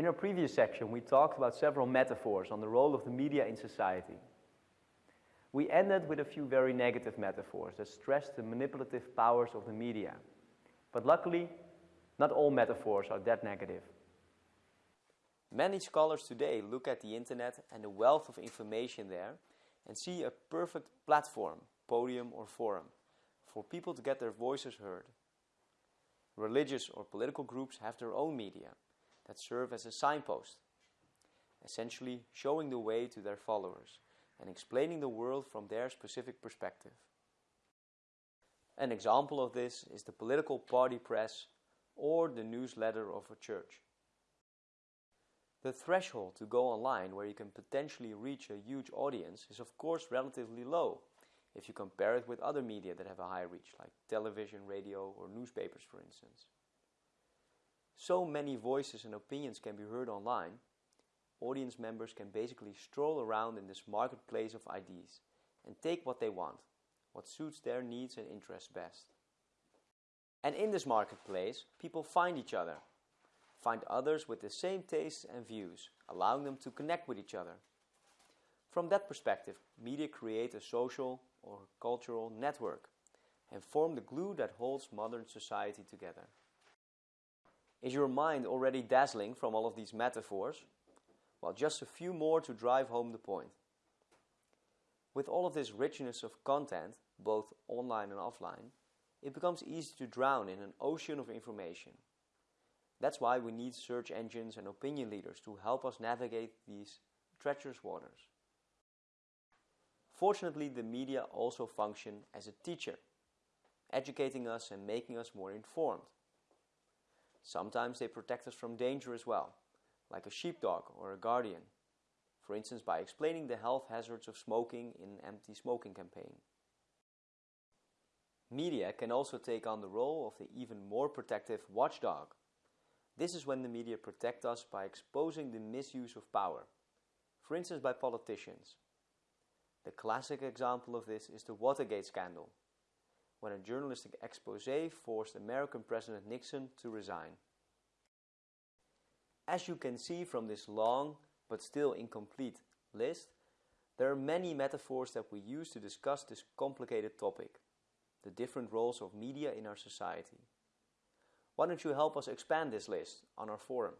In our previous section, we talked about several metaphors on the role of the media in society. We ended with a few very negative metaphors that stressed the manipulative powers of the media. But luckily, not all metaphors are that negative. Many scholars today look at the internet and the wealth of information there and see a perfect platform, podium or forum, for people to get their voices heard. Religious or political groups have their own media that serve as a signpost, essentially showing the way to their followers and explaining the world from their specific perspective. An example of this is the political party press or the newsletter of a church. The threshold to go online where you can potentially reach a huge audience is of course relatively low if you compare it with other media that have a high reach like television, radio or newspapers for instance. So many voices and opinions can be heard online audience members can basically stroll around in this marketplace of ideas and take what they want, what suits their needs and interests best. And in this marketplace, people find each other, find others with the same tastes and views, allowing them to connect with each other. From that perspective, media create a social or cultural network and form the glue that holds modern society together. Is your mind already dazzling from all of these metaphors? Well, just a few more to drive home the point. With all of this richness of content, both online and offline, it becomes easy to drown in an ocean of information. That's why we need search engines and opinion leaders to help us navigate these treacherous waters. Fortunately, the media also function as a teacher, educating us and making us more informed. Sometimes they protect us from danger as well like a sheepdog or a guardian, for instance by explaining the health hazards of smoking in an anti-smoking campaign. Media can also take on the role of the even more protective watchdog. This is when the media protect us by exposing the misuse of power, for instance by politicians. The classic example of this is the Watergate scandal, when a journalistic expose forced American President Nixon to resign. As you can see from this long but still incomplete list, there are many metaphors that we use to discuss this complicated topic, the different roles of media in our society. Why don't you help us expand this list on our forum?